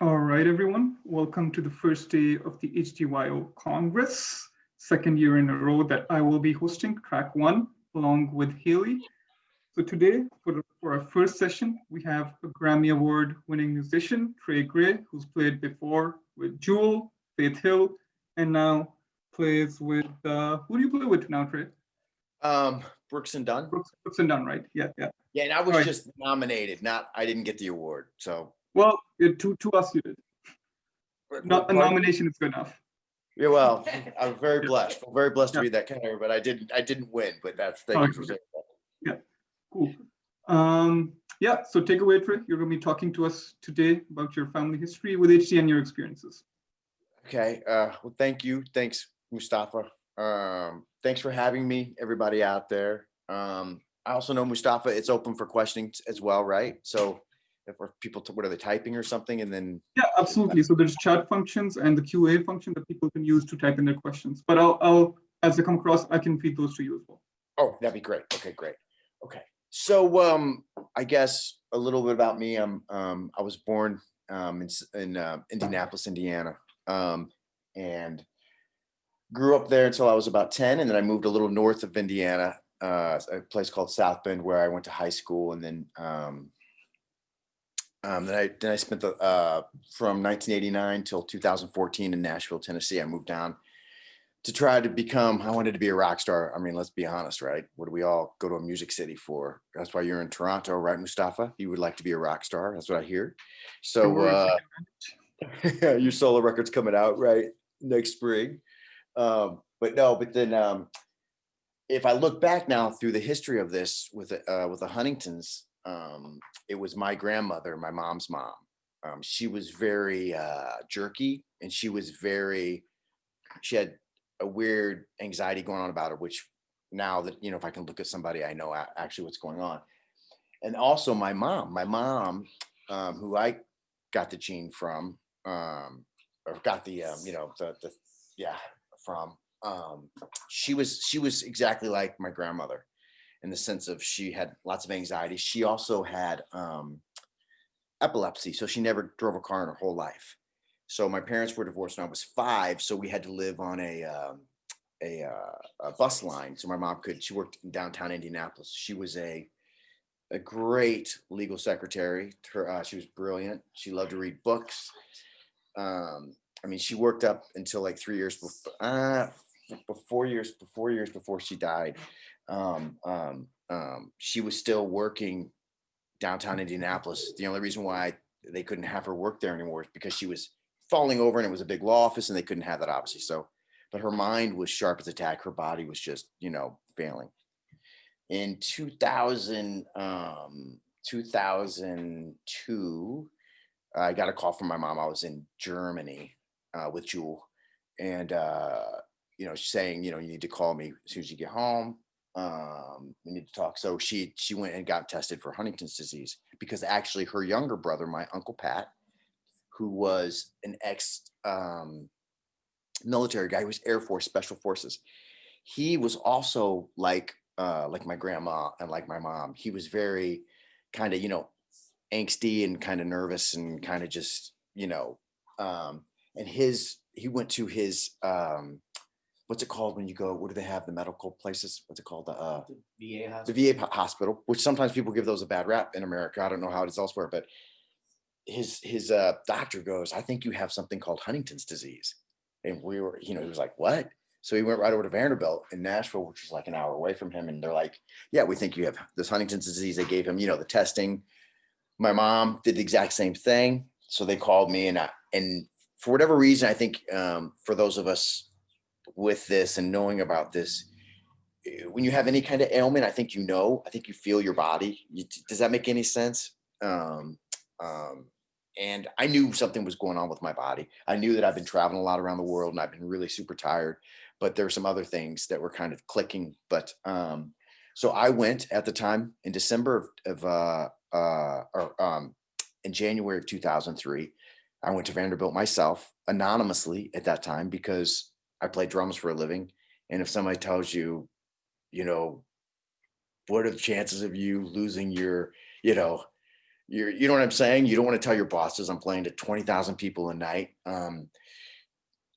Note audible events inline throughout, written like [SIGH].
All right, everyone. Welcome to the first day of the HDYO Congress, second year in a row that I will be hosting track one along with Haley. So today, for, the, for our first session, we have a Grammy Award winning musician, Trey Gray, who's played before with Jewel, Faith Hill, and now plays with, uh, who do you play with now, Trey? Um, Brooks and Dunn. Brooks, Brooks and Dunn, right? Yeah, yeah. Yeah, and I was Right. just nominated, not, I didn't get the award, so. Well, it, to, to us you did. Not a nomination is good enough. Yeah, well, [LAUGHS] I'm very Yeah. blessed, I'm very blessed to Yeah. be that kind of, but I didn't, I didn't win, but that's, thank you for Okay. saying that. Cool. Um, yeah, so take away, Trey. You're going to be talking to us today about your family history with HD and your experiences. Okay, uh, well, thank you, thanks, Mustafa. Um, thanks for having me, everybody out there. Um, I also know Mustafa, it's open for questioning as well, right? So we're people, what are they typing or something, and then, Yeah, absolutely. So there's chat functions and the QA function that people can use to type in their questions. But I'll, I'll as they come across, I can feed those to you as well. Oh, that'd be great. Okay, great. Okay. So um I guess a little bit about me. I'm um I was born um in in uh, Indianapolis, Indiana. Um and grew up there until I was about 10 and then I moved a little north of Indiana, uh a place called South Bend where I went to high school and then um um, then I then I spent the uh, from 1989 till 2014 in Nashville, Tennessee. I moved down to try to become i wanted to be a rock star. I mean let's be honest right? What do we all go to a music city for? That's why you're in toronto right mustafa? You would like to be a rock star that's what i hear. So uh [LAUGHS] your solo record's coming out right next spring. Um but no but then um if i look back now through the history of this with uh with the huntingtons um it was my grandmother my mom's mom um she was very uh jerky and she was very she had a weird anxiety going on about her, which now that, you know, if I can look at somebody, I know actually what's going on. And also my mom, my mom, um, who I got the gene from, um, or got the, um, you know, the, the, yeah, from, um, she was, she was exactly like my grandmother in the sense of she had lots of anxiety. She also had, um, epilepsy. So she never drove a car in her whole life. So my parents were divorced when I was five, so we had to live on a um, a, uh, a bus line. So my mom could. She worked in downtown Indianapolis. She was a a great legal secretary. Her, uh, she was brilliant. She loved to read books. Um, I mean, she worked up until like three years before, uh, before years, before years before she died. Um, um, um, she was still working downtown Indianapolis. The only reason why they couldn't have her work there anymore is because she was falling over and it was a big law office and they couldn't have that obviously. So, but her mind was sharp as a tack. Her body was just, you know, failing. In 2000, um, 2002, I got a call from my mom. I was in Germany uh, with Jewel and, uh, you know, saying, you know, you need to call me as soon as you get home. Um, we need to talk. So she, she went and got tested for Huntington's disease because actually her younger brother, my uncle Pat, who was an ex um, military guy, he was Air Force Special Forces. He was also like uh, like my grandma and like my mom. He was very kind of you know angsty and kind of nervous and kind of just you know. Um, and his he went to his um, what's it called when you go? What do they have? The medical places? What's it called? The uh, VA the hospital. VA hospital, which sometimes people give those a bad rap in America. I don't know how it is elsewhere, but his his uh, doctor goes, I think you have something called Huntington's disease. And we were, you know, he was like, what? So he went right over to Vanderbilt in Nashville, which is like an hour away from him. And they're like, yeah, we think you have this Huntington's disease. They gave him, you know, the testing. My mom did the exact same thing. So they called me and I, and for whatever reason, I think um, for those of us with this and knowing about this, eh, when you have any kind of ailment, I think you know, I think you feel your body. You, does that make any sense? Um, um, and I knew something was going on with my body. I knew that I've been traveling a lot around the world and I've been really super tired, but there were some other things that were kind of clicking. But um, so I went at the time in December of, of uh, uh, or um, in January of 2003, I went to Vanderbilt myself anonymously at that time because I play drums for a living. And if somebody tells you, you know, what are the chances of you losing your, you know, You're, you know what I'm saying? You don't want to tell your bosses I'm playing to 20,000 people a night. Um,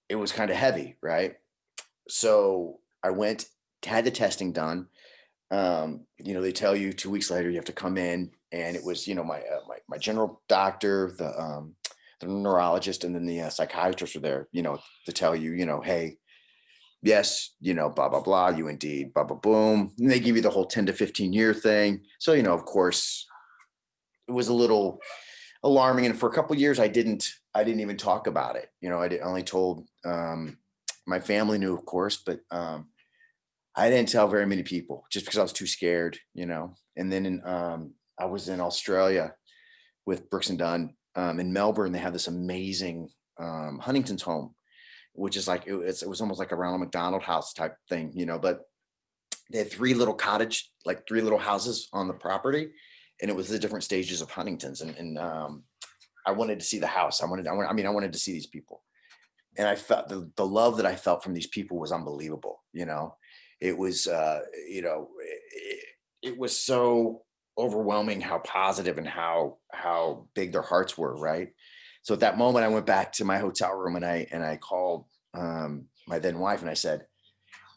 it was kind of heavy, right? So I went, had the testing done. Um, you know, they tell you two weeks later you have to come in, and it was, you know, my uh, my, my general doctor, the um, the neurologist, and then the uh, psychiatrist were there, you know, to tell you, you know, hey, yes, you know, blah blah blah, you indeed, blah blah boom. And they give you the whole 10 to 15 year thing. So, you know, of course, it was a little alarming. And for a couple years, I didn't, I didn't even talk about it. You know, I only told um, my family knew, of course, but um, I didn't tell very many people just because I was too scared, you know. And then in, um, I was in Australia with Brooks and Dunn um, in Melbourne. They have this amazing um, Huntington's home, which is like it, it was almost like a Ronald McDonald house type thing, you know. But they had three little cottage, like three little houses on the property, and it was the different stages of Huntington's. And, and um, I wanted to see the house. I wanted, I, wanted, I mean, I wanted to see these people, and I felt the the love that I felt from these people was unbelievable. You know, it was, uh, you know, it, it was so overwhelming how positive and how how big their hearts were. Right. So at that moment, I went back to my hotel room and I and I called um, my then wife and I said,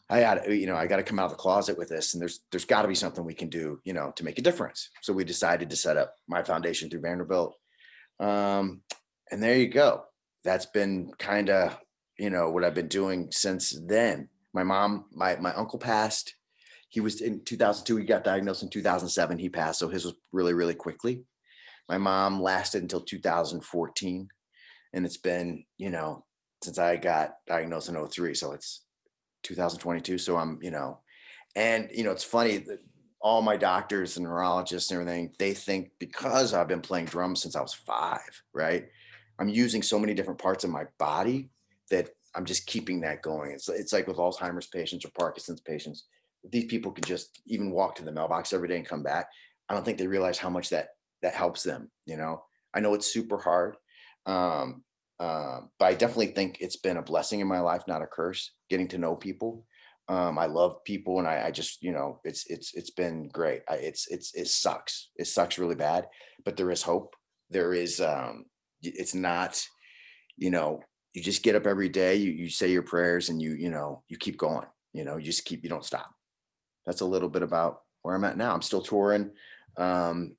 I got you know I got to come out of the closet with this, and there's there's got to be something we can do, you know, to make a difference. So we decided to set up my foundation through Vanderbilt, um, and there you go. That's been kind of you know what I've been doing since then. My mom, my my uncle passed. He was in 2002. He got diagnosed in 2007. He passed, so his was really really quickly. My mom lasted until 2014, and it's been you know since I got diagnosed in 03. So it's 2022. So I'm, you know, and you know, it's funny that all my doctors and neurologists and everything, they think because I've been playing drums since I was five, right? I'm using so many different parts of my body that I'm just keeping that going. It's it's like with Alzheimer's patients or Parkinson's patients. These people can just even walk to the mailbox every day and come back. I don't think they realize how much that that helps them. You know, I know it's super hard. Um, um, but I definitely think it's been a blessing in my life, not a curse, getting to know people. Um, I love people and I, I, just, you know, it's, it's, it's been great. I, it's, it's, it sucks. It sucks really bad, but there is hope. There is, um, it's not, you know, you just get up every day, you, you say your prayers and you, you know, you keep going, you know, you just keep, you don't stop. That's a little bit about where I'm at now. I'm still touring. Um,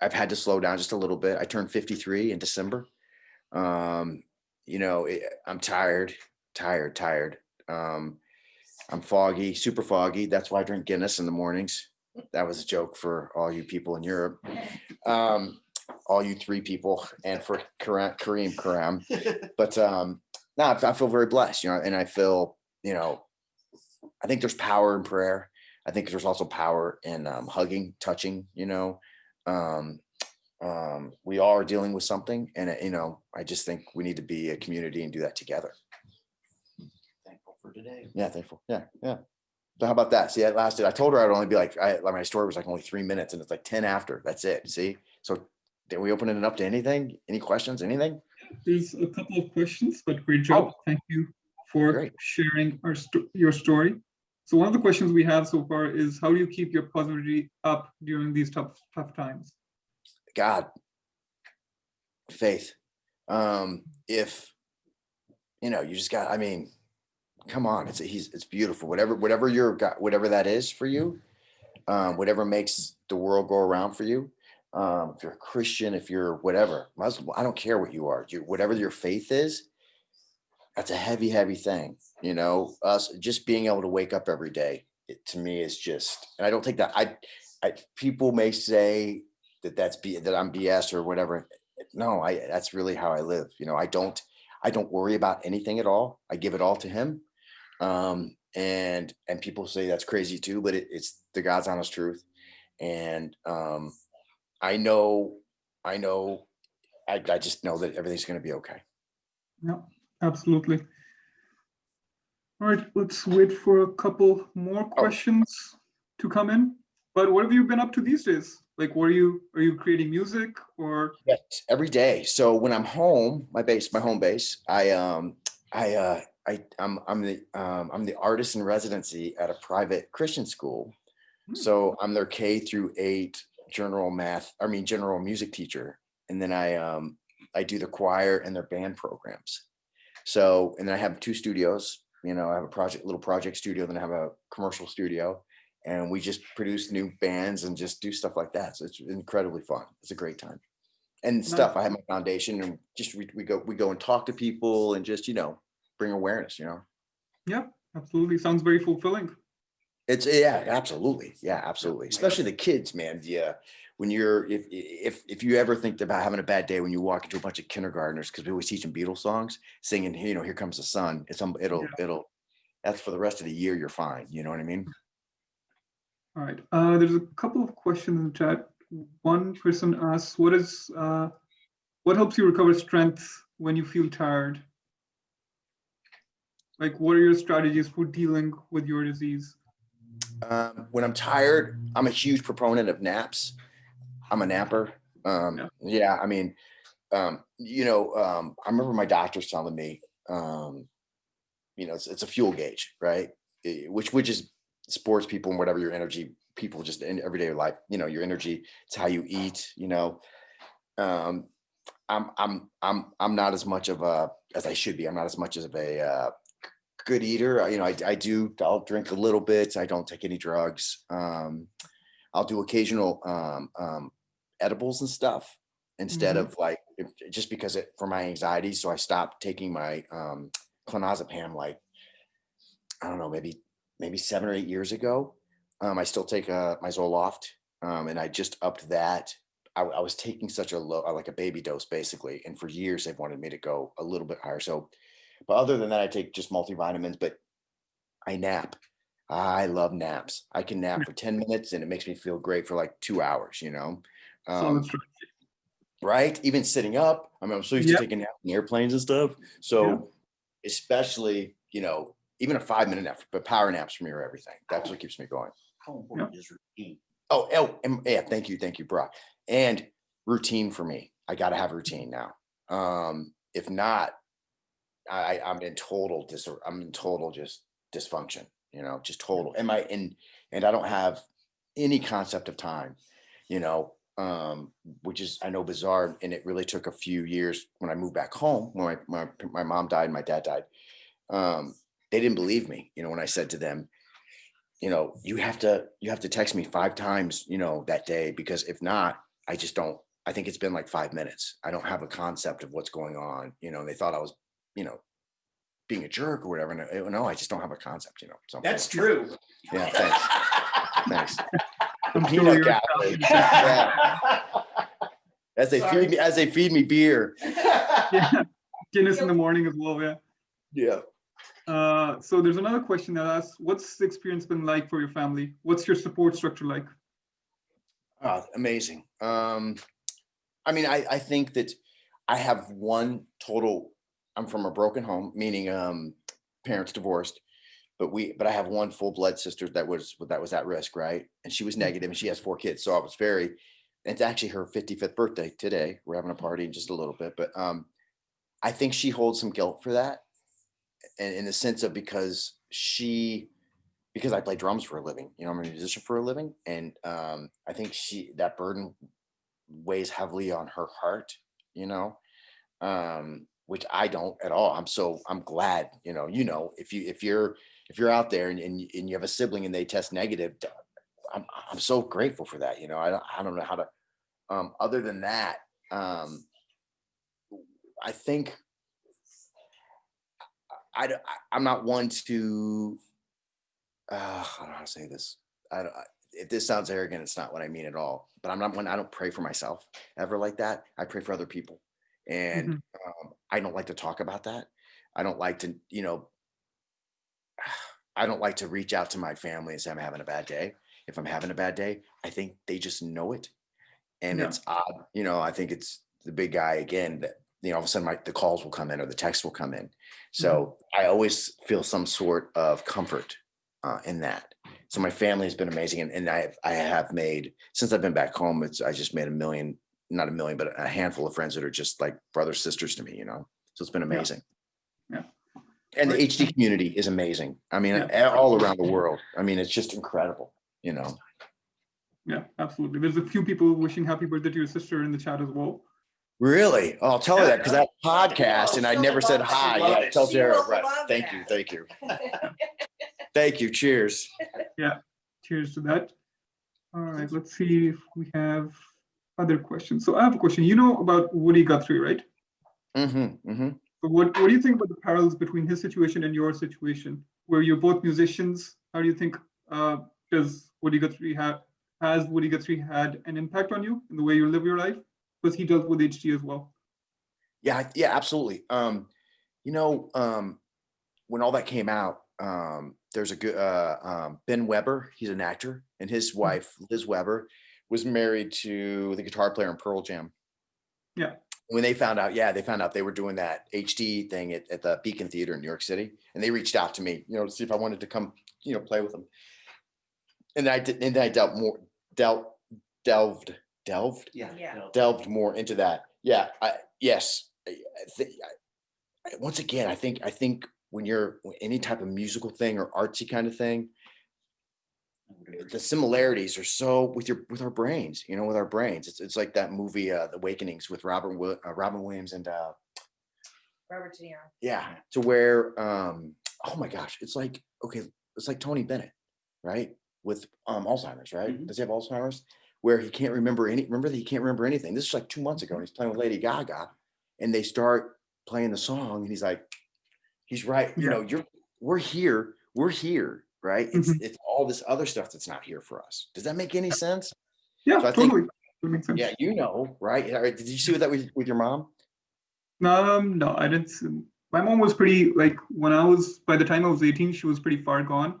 I've had to slow down just a little bit. I turned 53 in December. Um you know it, i'm tired tired tired. Um i'm foggy super foggy. That's why i drink guinness in the mornings. That was a joke for all you people in europe. Um all you three people and for kareem karam. [LAUGHS] But um no I feel very blessed you know and i feel you know i think there's power in prayer i think there's also power in um, hugging touching you know um um, we all are dealing with something and, uh, you know, I just think we need to be a community and do that together. Thankful for today. Yeah, thankful. Yeah, yeah. So how about that? See, that lasted, I told her I'd only be like, I, like my story was like only three minutes and it's like 10 after, that's it. See? So did we open it up to anything? Any questions, anything? There's a couple of questions, but great job. Oh. Thank you for Great. sharing our sto- your story. So one of the questions we have so far is how do you keep your positivity up during these tough tough times? God, faith. Um, if you know, you just got. I mean, come on, it's he's it's beautiful. Whatever whatever your got whatever that is for you, um, whatever makes the world go around for you. Um, if you're a Christian, if you're whatever Muslim, I don't care what you are. You whatever your faith is, that's a heavy, heavy thing. You know, us just being able to wake up every day. It, to me is just, and I don't think that I, I people may say that that's be that I'm BS or whatever. No, I that's really how I live. You know, I don't I don't worry about anything at all. I give it all to him. Um, and and people say that's crazy too, but it, it's the God's honest truth. And um, I know, I know, I, I just know that everything's going to be okay. Yeah, absolutely. All right, let's wait for a couple more questions to come in. But what have you been up to these days? Like, what are you, are you creating music or? Yes, every day. So when I'm home, my base, my home base, I um I uh I I'm I'm the um I'm the artist in residency at a private Christian school. Hmm. So I'm their K through eight general math, I mean, general music teacher. And then I, um, I do the choir and their band programs. So, and then I have two studios, you know, I have a project, little project studio, then I have a commercial studio. And we just produce new bands and just do stuff like that. So it's incredibly fun. It's a great time. And stuff, I have my foundation and just we, we go, we go and talk to people and just, you know, bring awareness, you know? Yeah, absolutely. Sounds very fulfilling. It's yeah, absolutely. Yeah, absolutely. Especially the kids, man. Yeah. When you're if if if you ever think about having a bad day when you walk into a bunch of kindergartners, because we always teach them Beatles songs, singing, you know, here comes the sun. It's um it'll it'll that's for the rest of the year, you're fine. You know what I mean? All right. Uh, there's a couple of questions in the chat. One person asks, what is uh, what helps you recover strength when you feel tired? Like, what are your strategies for dealing with your disease? Um, when I'm tired, I'm a huge proponent of naps. I'm a napper. Um, Yeah. yeah, I mean, um, you know, um, I remember my doctors telling me, um, you know, it's, it's a fuel gauge, right? Eh, Which, which is sports people and whatever your energy people just in everyday life, you know, your energy, it's how you eat, you know. Um, I'm, I'm, I'm, I'm not as much of a, as I should be. I'm not as much of a, uh, good eater. I- You know, I, I do, I'll drink a little bit. I don't take any drugs. Um, I'll do occasional, um, um, edibles and stuff instead Mhm. of like, just because it, for my anxiety. So I stopped taking my, um, clonazepam like, I don't know, maybe, maybe seven or eight years ago. Um, I still take, uh, my Zoloft, um, and I just upped that. I, I was taking such a low, like a baby dose basically. And for years they've wanted me to go a little bit higher. So, but other than that, I take just multivitamins, but I nap. I love naps. I can nap for 10 minutes and it makes me feel great for like two hours, you know? Solid Um, strategy. right? Even sitting up. I mean, I'm so used Yep. to taking naps in airplanes and stuff. So especially, you know, even a five minute nap, but power naps for me are everything. That's what keeps me going. How important is routine? Oh, oh, and- yeah, thank you, thank you, Brock. And routine for me. I gotta have routine now. Um, if not, I, I- I'm in total dis, I'm in total just dysfunction, you know, just total. Am I and, and I don't have any concept of time, you know, um, which is, I know bizarre, and it really took a few years when I moved back home, when my, my, my mom died, and my dad died. Um, they didn't believe me, you know, when I said to them, you know, you have to, you have to text me five times, you know, that day, because if not, I just don't, I think it's been like five minutes. I don't have a concept of what's going on, you know, they thought I was, you know, being a jerk or whatever. And I- no, I just don't have a concept, you know. so- That's true. Yeah, thanks, [LAUGHS] thanks. I'm Peanut sure gallery. Yeah. [LAUGHS] As they Sorry. feed me, as they feed me beer. yeah. [LAUGHS] Guinness in the morning as well, yeah. Yeah. Uh, so there's another question that asks, what's the experience been like for your family? What's your support structure like? Oh, amazing. Um, I mean, I, I think that I have one total, I'm from a broken home, meaning, um, parents divorced. But we, but I have one full blood sister that was, that was at risk, right? And she was negative and she has four kids. So I was very, it's actually her 55th birthday today. We're having a party in just a little bit, but, um, I think she holds some guilt for that. And in the sense of because she, because I play drums for a living, you know, I'm a musician for a living. And um, I think she, that burden weighs heavily on her heart, you know, um, which I don't at all. I'm so, I'm glad, you know, you know, if you, if you're, if you're out there and, and, and you have a sibling and they test negative, I'm, I'm so grateful for that. You know, I don't, I don't know how to, um, other than that, um, I think I, I, I'm not one to, uh, I don't know how to say this. I don't, if this sounds arrogant, it's not what I mean at all. But I'm not one, I don't pray for myself ever like that. I pray for other people. And um, I don't like to talk about that. I don't like to, you know, I don't like to reach out to my family and say I'm having a bad day. If I'm having a bad day, I think they just know it. And Yeah. it's odd, you know, I think it's the big guy again that, you know, all of a sudden my, the calls will come in or the text will come in. So I always feel some sort of comfort uh, in that. So my family has been amazing, and, and I have, I have made since I've been back home. It's I just made a million, not a million, but a handful of friends that are just like brothers sisters to me. You know, so it's been amazing. Yeah. And the HD community is amazing. I mean, Yeah. all around the world. I mean, it's just incredible. You know. Yeah, absolutely. There's a few people wishing happy birthday to your sister in the chat as well. Really? Oh, I'll tell her that because that [LAUGHS] podcast and I never said hi. Yeah, tell She Jared. Right. love Thank you. Thank you. [LAUGHS] Thank you. Cheers. Yeah. Cheers to that. All right, let's see if we have other questions. So I have a question. You know about Woody Guthrie, right? Mm-hmm. Mm-hmm. So what, what do you think about the parallels between his situation and your situation, where you're both musicians? How do you think uh, does Woody Guthrie have has Woody Guthrie had an impact on you in the way you live your life? Because he dealt with HD as well. Yeah, yeah, absolutely. Um, you know, um, when all that came out, um, there's a good uh, um, Ben Weber. He's an actor, and his wife Liz Weber was married to the guitar player in Pearl Jam. Yeah. When they found out, yeah, they found out they were doing that HD thing at, at the Beacon Theater in New York City, and they reached out to me, you know, to see if I wanted to come, you know, play with them. And I did, and then I dealt more, dealt, delved, delved Yeah. Yeah. delved more into that. Yeah, I, yes. I, I think I, I- once again, I think I think when you're any type of musical thing or artsy kind of thing, the similarities are so with your with our brains. You know, with our brains, it's it's like that movie, uh, The Awakenings, with Robert Wi- uh, Robin Williams and uh, Robert De Niro. yeah, to where um, oh my gosh, it's like okay, it's like Tony Bennett, right? With um Alzheimer's, right? Mhm. Does he have Alzheimer's? Where he can't remember any. Remember that he can't remember anything. This is like two months ago, and he's playing with Lady Gaga, and they start playing the song, and he's like, he's right. You Yeah. know, you're we're here, we're here, right? It's Mhm. it's all this other stuff that's not here for us. Does that make any sense? Yeah, So I totally. Sense. Yeah, you know, right? Did you see that with, with your mom? Um, no, I didn't. see- My mom was pretty like when I was by the time I was 18, she was pretty far gone.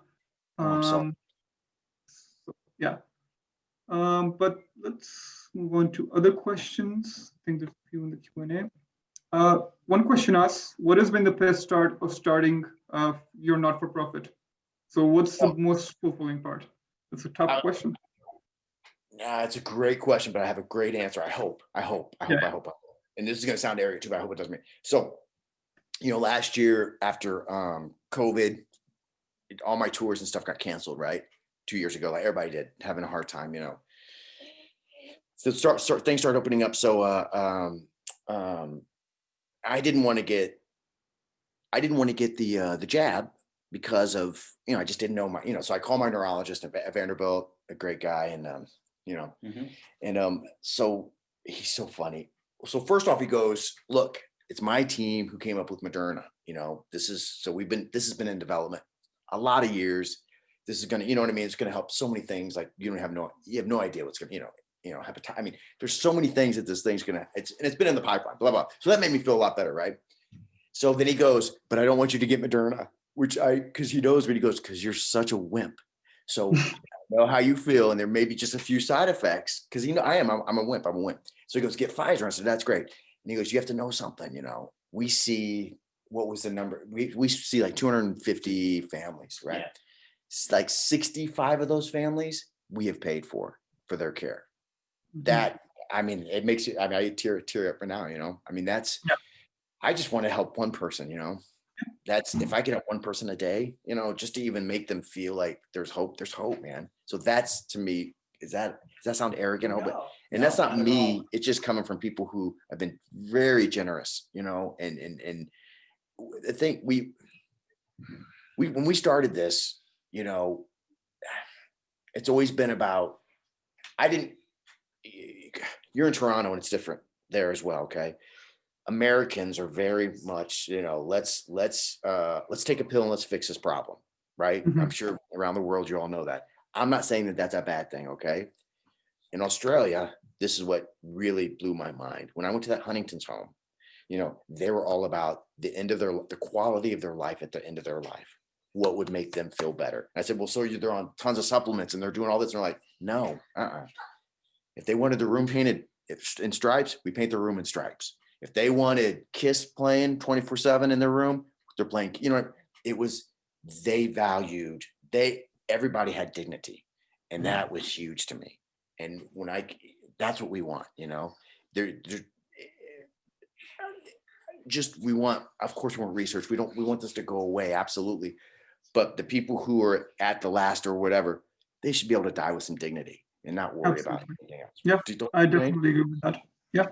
Oh. Um, so, yeah. Um, but let's move on to other questions. I think there's a few in the Q and A. Uh, one question asks, what has been the best start of starting uh, your not-for-profit? So what's the most fulfilling part? That's a tough Uh, question. Yeah, it's a great question, but I have a great answer. I hope, I hope, I hope, I Yeah. hope. I hope. And this is gonna sound arrogant too, but I hope it doesn't mean. So, you know, last year after um COVID, it- all my tours and stuff got canceled, right? Two years ago, like everybody did, having a hard time, you know. So start, start things started opening up. So uh um um I didn't want to get I didn't want to get the uh the jab because of you know, I just didn't know my, you know, so I called my neurologist at Vanderbilt, a great guy, and um, you know, Mhm. and um, so he's so funny. So first off, he goes, "Look, it's my team who came up with Moderna. You know, this is so we've been this has been in development a lot of years. This is gonna, you know what I mean? It's gonna help so many things. Like you don't have no, you have no idea what's gonna, you know, you know, hepatitis. I mean, there's so many things that this thing's gonna. It's and it's been in the pipeline. Blah blah. So that made me feel a lot better, right? So then he goes, "But I don't want you to get Moderna," which I, because he knows me. He goes, "Because you're such a wimp." So [LAUGHS] I know how you feel, and there may be just a few side effects. Because you know, I am, I'm, I'm a wimp, I'm a wimp. So he goes, get Pfizer. I said, that's great. And he goes, you have to know something, you know. We see what was the number? We we see like 250 families, right? Yeah. It's like 65 of those families we have paid for for their care. Mhm. That I mean, it makes you. I mean, I tear tear up right now. You know, I mean, that's. Yeah. I just want to help one person. You know, that's if I can help one person a day. You know, just to even make them feel like there's hope. There's hope, man. So that's to me. Is that does that sound arrogant? Oh, but No. and that's not not me it's just coming from people who have been very generous you know and and and I think we we when we started this you know it's always been about i didn't you're in toronto and it's different there as well okay americans are very much you know let's let's uh let's take a pill and let's fix this problem right i'm sure around the world you all know that i'm not saying that that's a bad thing okay in Australia, this is what really blew my mind. When I went to that Huntington's home, you know, they were all about the end of their the quality of their life at the end of their life. What would make them feel better? I said, well, so you- they're on tons of supplements and they're doing all this. And they're like, no, uh-uh. If they wanted the room painted in stripes, we paint the room in stripes. If they wanted Kiss playing 24 seven in their room, they're playing, you know, it was, they valued, they, everybody had dignity. And that was huge to me. And when I, that's what we want, you know, there, there, just, we want, of course, we want research. We don't, we want this to go away. Absolutely. But the people who are at the last or whatever, they should be able to die with some dignity. and not worry about anything else. Yep, Do you- don't I definitely agree with that. Yeah.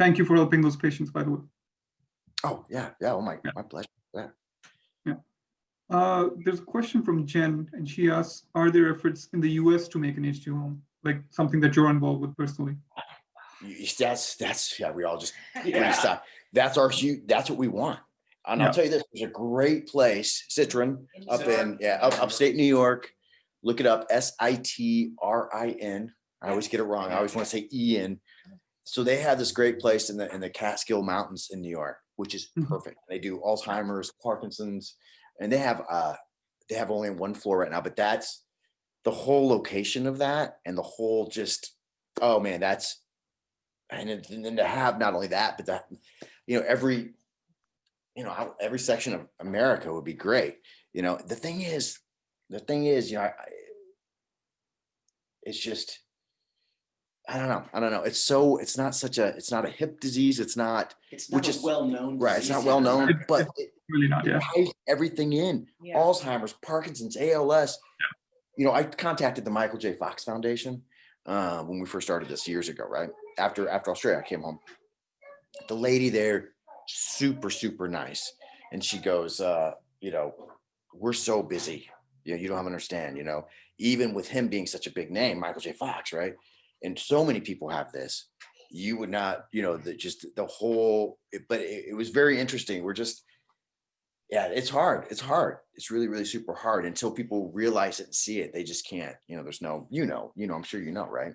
Thank you for helping those patients, by the way. Oh, yeah, yeah, oh my, Yeah. my pleasure. Yeah uh, there's a question from Jen, and she asks, are there efforts in the US to make an HD home? Like something that you're involved with personally? You- you- That's, that's, yeah, we all just, [LAUGHS] Yeah. stop. That's our huge, that's what we want. And Yeah. I'll tell you this, there's a great place, Sitrin, up in, yeah, up, upstate New York. Look it up, S I T R I N. I always get it wrong. I always want to say Ian. So they have this great place in the, in the Catskill Mountains in New York, which is Mhm. perfect. They do Alzheimer's, Parkinson's, and they have, uh, they have only one floor right now, but that's the whole location of that and the whole just, oh man, that's, and then- to have not only that, but that, you know, every, you know, every section of America would be great. You know, the thing is, the thing is, you know, I- it's just, I don't know, I don't know. It's so, it's not such a, it's not a hip disease. It's not, It's Which not is- well-known. right, it's not well known, It's- but it Really not, it yeah. ties everything in. Yeah. Alzheimer's, Parkinson's, ALS. Yeah. You know, I contacted the Michael J. Fox Foundation uh, when we first started this years ago, right? After after Australia, I came home. The lady there, super super nice, and she goes, uh, you know, we're so busy. You know, you don't have to understand. You know, even with him being such a big name, Michael J. Fox, right? And so many people have this. You would not, you know, the just the whole. it- But it, it was very interesting. We're just yeah, it's hard. It's hard. It's really, really super hard until people realize it and see it. They just can't, you know, there's no, you know, you know, I'm sure you know, right?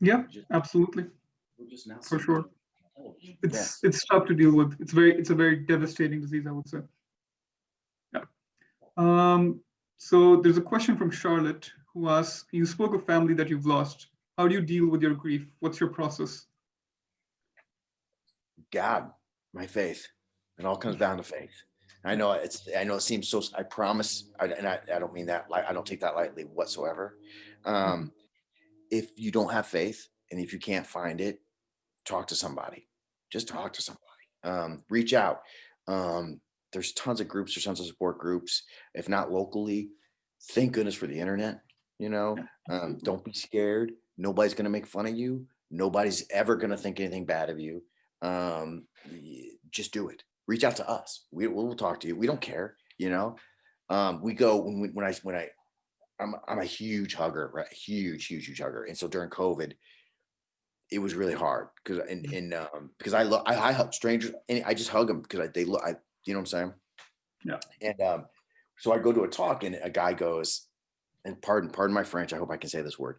Yeah, Just- absolutely. we're just now For sure. it on television. It's, it's tough to deal with. It's very, it's a very devastating disease, I would say. Yeah. Um, so there's a question from Charlotte who asks, you spoke of family that you've lost. How do you deal with your grief? What's your process? God, my faith. It all comes down to faith. I know it's, I know it seems so, I promise, I- and I, I don't mean that, I don't take that lightly whatsoever. Um, if you don't have faith and if you can't find it, talk to somebody. Just talk to somebody. Um, reach out. Um, there's tons of groups, there's tons of support groups. If not locally, thank goodness for the internet. You know, um, don't be scared. Nobody's gonna make fun of you. Nobody's ever gonna think anything bad of you. Um, just do it. Reach out to us. We we'll talk to you. We don't care. You know, um, we go when we, when I when I I'm I'm a huge hugger, right? Huge, huge, huge hugger. And so during COVID, it was really hard because and and um because I love I, I hug strangers and I just hug them because I, they look I you know what I'm saying? Yeah. And um so I go to a talk and a guy goes, and pardon pardon my French, I hope I can say this word.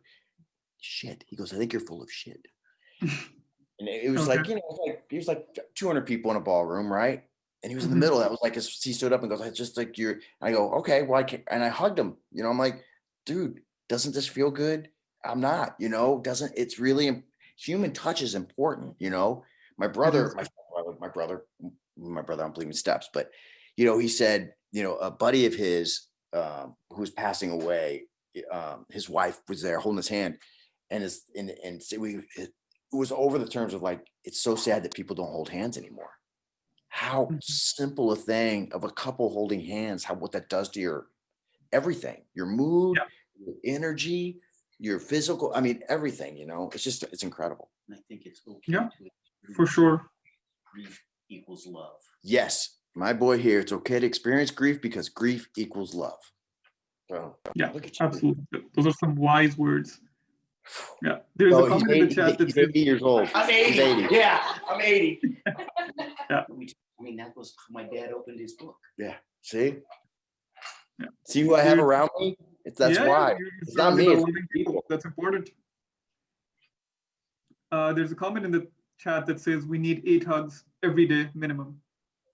Shit. He goes, I think you're full of shit. [LAUGHS] And it was like, you know, it was like he was like 200 people in a ballroom, right? And he was in the Mhm. middle. That was like, his- he stood up and goes, I just like you're. I go, okay, well, I can't. And I hugged him. You know, I'm like, dude, doesn't this feel good? I'm not. You know, doesn't it's really human touch is important. You know, my brother, my brother, my brother, my brother. I'm believing steps, but you know, he said, you know, a buddy of his um, who was passing away. Um, his wife was there holding his hand, and his and and so we it, it was over the terms of like it's so sad that people don't hold hands anymore how Mhm. simple a thing of a couple holding hands how what that does to your everything your mood your energy your physical i mean everything you know it's just it's incredible I think it's okay. Yeah, to For sure. Grief equals love. yes my boy here it's okay to experience grief because grief equals love so Yeah, look at you. Absolutely. Those are some wise words. Yeah. There's Oh, a he's comment in the chat that he's says, 80 years old I'm 80. 80. Yeah, I'm 80. [LAUGHS] Yeah. Let me t- I mean, that was how my dad opened his book. Yeah. See Yeah. see who i have You're- around me it's that's Yeah, yeah, why It's not me, it's loving people. That's important. Uh, there's a comment in the chat that says we need eight hugs every day minimum.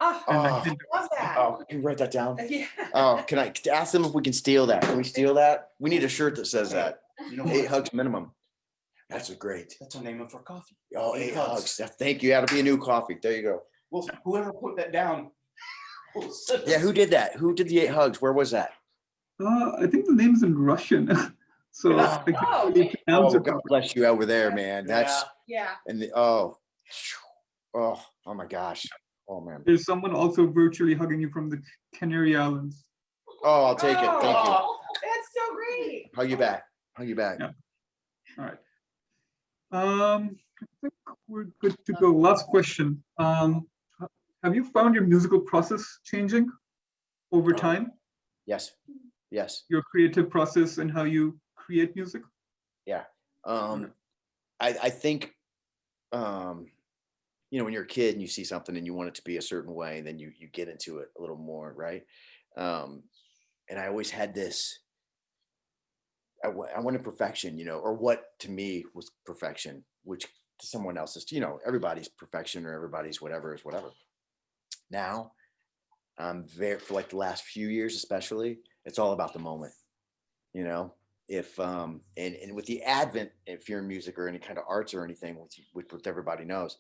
Oh, And I Oh. love that. oh can you write that down uh, Yeah. Oh, can I ask them if we can steal that? Can we steal that? We need a shirt that says that. You know Eight what? hugs minimum. That's a great. That's a name of our coffee. Oh, Eight eight hugs. hugs. That- Thank you. That'll be a new coffee. There you go. Well, whoever put that down. will send Yeah, us- who did that? Who did the eight hugs? Where was that? Uh, I think the name's in Russian. [LAUGHS] so Oh. I can't Oh, really okay. pronounce Oh, it God properly. bless you over there, man. That's Yeah. and the oh, oh, oh my gosh. Oh man. There's someone also virtually hugging you from the Canary Islands. Oh, I'll take it. Thank you. Oh, That's so great. Hug you back. hug you back. Yeah. All right. Um, I think we're good to go. Last question. Um, have you found your musical process changing over Uh, time? Yes, yes. Your creative process and how you create music? Yeah. Um, I, I think, um, you know, when you're a kid and you see something and you want it to be a certain way, then you, you get into it a little more, right? Um, and I always had this, I, wanted perfection, you know, or what to me was perfection, which to someone else is, you know, everybody's perfection or everybody's whatever is whatever. Now, I'm very, for like the last few years especially, it's all about the moment, you know? if um and and with the advent if you're in music or any kind of arts or anything which, which everybody knows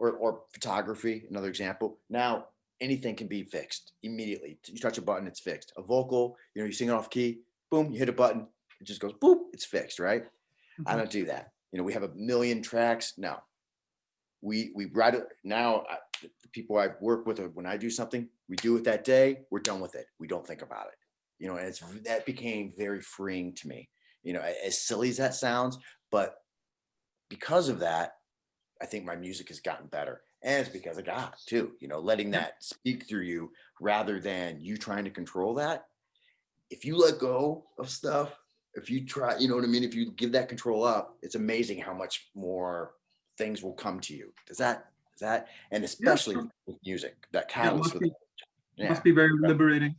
or or photography another example. Now anything can be fixed immediately. You touch a button it's fixed. A vocal you know you sing it off key boom you hit a button it just goes boop it's fixed right? I Mhm. don't do that. You know we have a million tracks no. We we write it now I, the people i work with uh, when i do something we do it that day we're done with it. We don't think about it. You know and it's that became very freeing to me. You know as silly as that sounds but because of that i think my music has gotten better and it's because of god too you know letting that speak through you rather than you trying to control that if you let go of stuff if you try you know what i mean if you give that control up it's amazing how much more things will come to you does that does that and especially sure. with music that Yeah, catalyst must with be, yeah must be very liberating.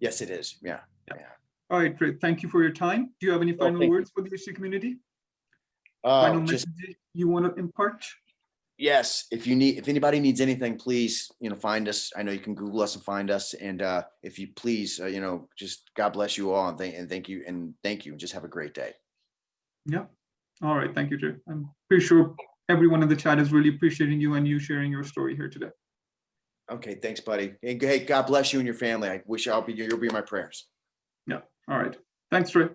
yes it is yeah All right, great. Thank you for your time. Do you have any oh, final thank you. words for the HD community? Uh, Final just messages you want to impart? yes if you need if anybody needs anything please you know find us i know you can google us and find us and uh if you please uh, you know just god bless you all and thank and thank you and thank you and just have a great day Yeah. All right, thank you, Jay. I'm pretty sure everyone in the chat is really appreciating you and you sharing your story here today. okay thanks buddy and hey god bless you and your family i wish i'll be you'll be in my prayers Yeah. All right. Thanks, Trey.